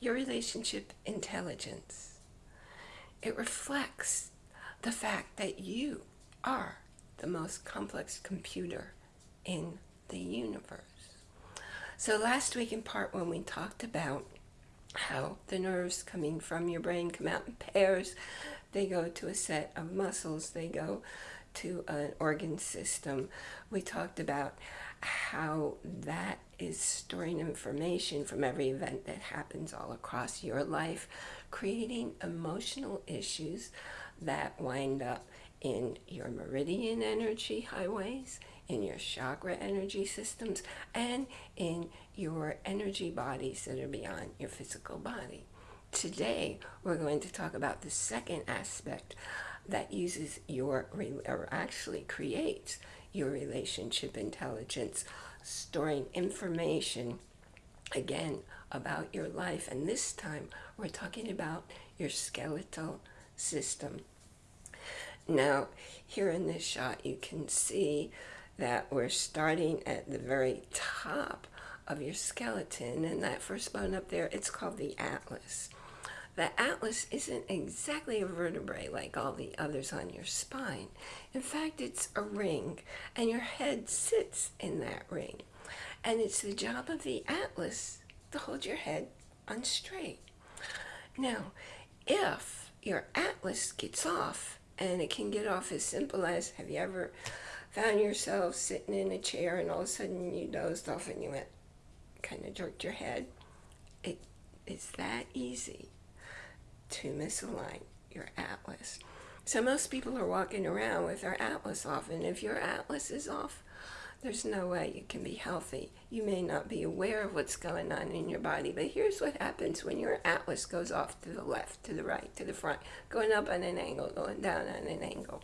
your relationship intelligence. It reflects the fact that you are the most complex computer in the universe. So last week in part one, we talked about how the nerves coming from your brain come out in pairs. They go to a set of muscles. They go to an organ system. We talked about how that is storing information from every event that happens all across your life, creating emotional issues that wind up in your meridian energy highways, in your chakra energy systems, and in your energy bodies that are beyond your physical body. Today, we're going to talk about the second aspect that uses your, or actually creates your relationship intelligence, storing information, again, about your life. And this time, we're talking about your skeletal system. Now, here in this shot, you can see that we're starting at the very top of your skeleton, and that first bone up there, it's called the atlas. The atlas isn't exactly a vertebrae like all the others on your spine. In fact, it's a ring, and your head sits in that ring. And it's the job of the atlas to hold your head on straight. Now, if your atlas gets off, and it can get off as simple as, have you ever found yourself sitting in a chair and all of a sudden you dozed off and you went, kind of jerked your head? It, it's that easy to misalign your atlas. So most people are walking around with their atlas off, and if your atlas is off, there's no way you can be healthy. You may not be aware of what's going on in your body, but here's what happens when your atlas goes off to the left, to the right, to the front, going up on an angle, going down on an angle.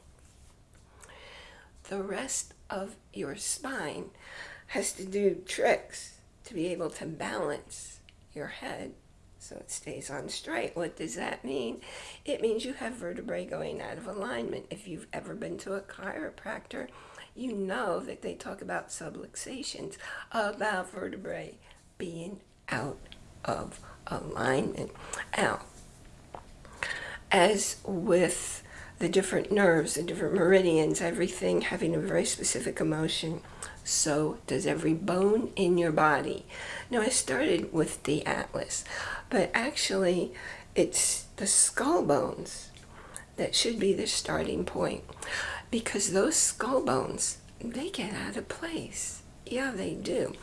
The rest of your spine has to do tricks to be able to balance your head so it stays on straight. What does that mean? It means you have vertebrae going out of alignment. If you've ever been to a chiropractor, you know that they talk about subluxations, about vertebrae being out of alignment. Now, as with the different nerves, the different meridians, everything having a very specific emotion, so does every bone in your body. Now, I started with the atlas, but actually, it's the skull bones that should be the starting point because those skull bones, they get out of place. Yeah, they do.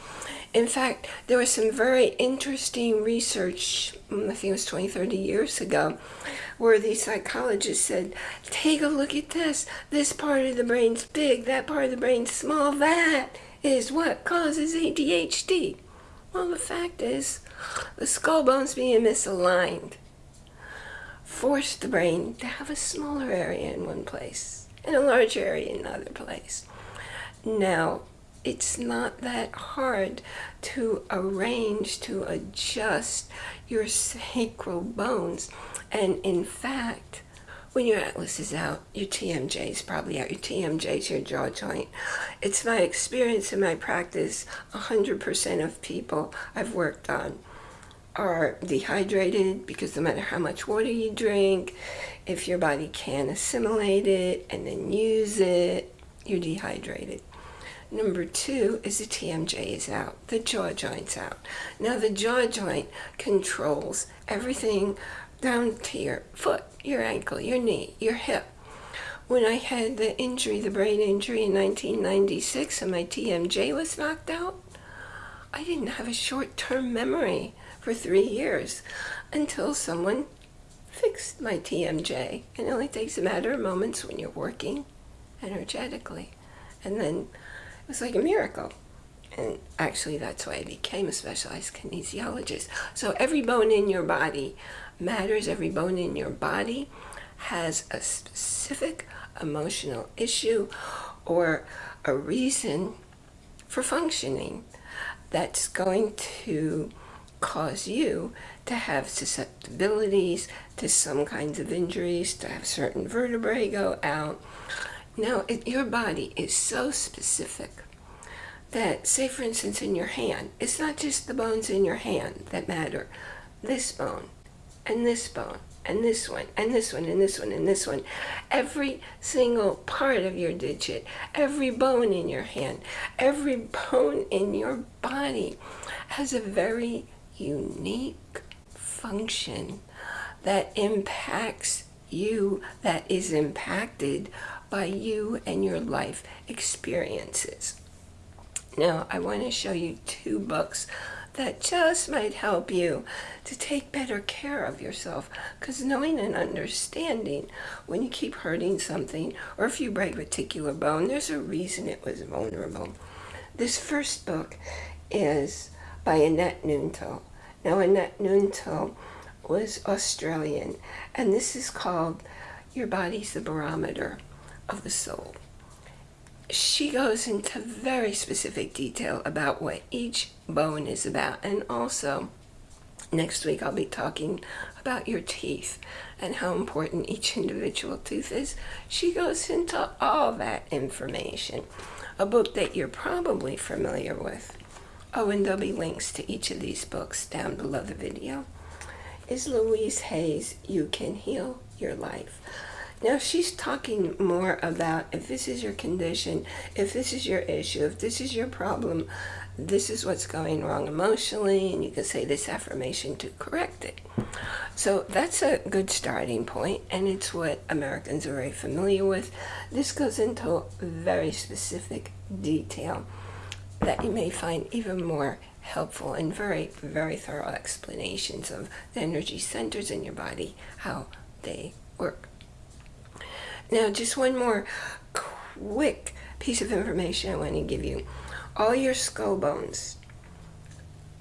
In fact, there was some very interesting research, mm, I think it was 20, 30 years ago, where the psychologist said, take a look at this. This part of the brain's big, that part of the brain's small. That is what causes ADHD. Well, the fact is, the skull bones being misaligned forced the brain to have a smaller area in one place and a larger area in another place. Now, it's not that hard to arrange, to adjust your sacral bones. And in fact, when your atlas is out, your TMJ is probably out. Your TMJ is your jaw joint. It's my experience in my practice, 100% of people I've worked on are dehydrated because no matter how much water you drink, if your body can't assimilate it and then use it, you're dehydrated. Number two is the TMJ is out, the jaw joint's out. Now the jaw joint controls everything down to your foot, your ankle, your knee, your hip. When I had the injury, the brain injury in 1996 and my TMJ was knocked out, I didn't have a short-term memory for three years until someone fixed my TMJ. And it only takes a matter of moments when you're working energetically. And then it was like a miracle. And actually, that's why I became a specialized kinesiologist. So every bone in your body matters. Every bone in your body has a specific emotional issue or a reason for functioning that's going to cause you to have susceptibilities to some kinds of injuries, to have certain vertebrae go out. Now, it, your body is so specific that, say for instance, in your hand, it's not just the bones in your hand that matter. this bone and this bone and this one and this one and this one and this one every single part of your digit every bone in your hand every bone in your body has a very unique function that impacts you that is impacted by you and your life experiences now I want to show you two books that just might help you to take better care of yourself. Because knowing and understanding when you keep hurting something or if you break a particular bone, there's a reason it was vulnerable. This first book is by Annette Noontil. Now, Annette Noontil was Australian, and this is called Your Body's the Barometer of the Soul she goes into very specific detail about what each bone is about. And also, next week I'll be talking about your teeth and how important each individual tooth is. She goes into all that information. A book that you're probably familiar with. Oh, and there'll be links to each of these books down below the video. Is Louise Hay's You Can Heal Your Life. Now she's talking more about if this is your condition, if this is your issue, if this is your problem, this is what's going wrong emotionally, and you can say this affirmation to correct it. So that's a good starting point, and it's what Americans are very familiar with. This goes into very specific detail that you may find even more helpful and very, very thorough explanations of the energy centers in your body, how they work. Now, just one more quick piece of information I want to give you. All your skull bones,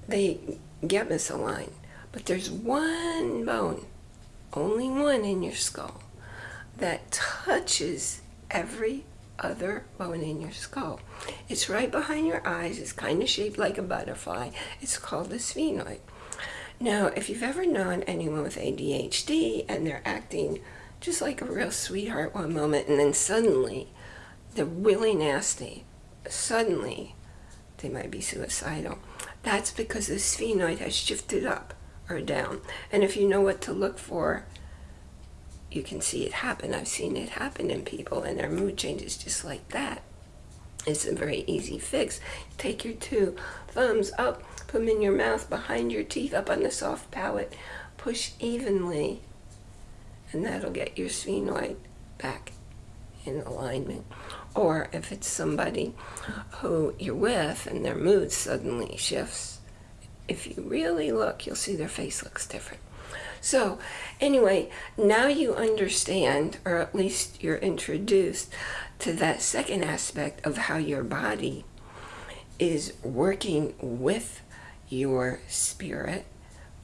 they get misaligned, but there's one bone, only one in your skull, that touches every other bone in your skull. It's right behind your eyes. It's kind of shaped like a butterfly. It's called the sphenoid. Now, if you've ever known anyone with ADHD and they're acting just like a real sweetheart one moment, and then suddenly they're really nasty. Suddenly, they might be suicidal. That's because the sphenoid has shifted up or down. And if you know what to look for, you can see it happen. I've seen it happen in people, and their mood changes just like that. It's a very easy fix. Take your two thumbs up, put them in your mouth, behind your teeth, up on the soft palate. Push evenly and that'll get your sphenoid back in alignment. Or if it's somebody who you're with and their mood suddenly shifts, if you really look, you'll see their face looks different. So anyway, now you understand, or at least you're introduced to that second aspect of how your body is working with your spirit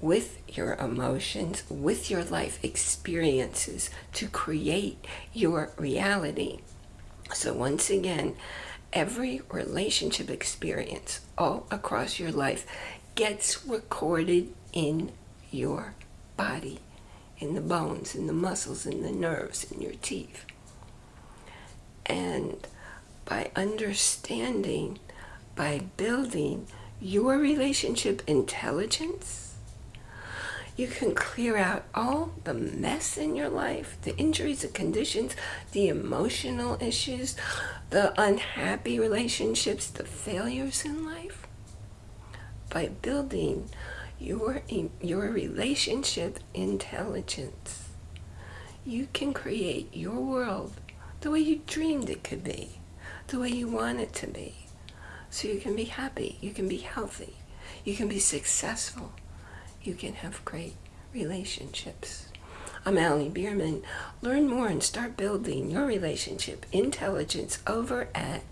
with your emotions, with your life experiences to create your reality. So once again, every relationship experience all across your life gets recorded in your body, in the bones, in the muscles, in the nerves, in your teeth. And by understanding, by building your relationship intelligence, you can clear out all the mess in your life, the injuries, the conditions, the emotional issues, the unhappy relationships, the failures in life by building your, your relationship intelligence. You can create your world the way you dreamed it could be, the way you want it to be. So you can be happy, you can be healthy, you can be successful, you can have great relationships. I'm Allie Bierman. Learn more and start building your relationship intelligence over at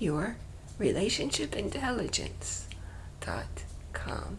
yourrelationshipintelligence.com.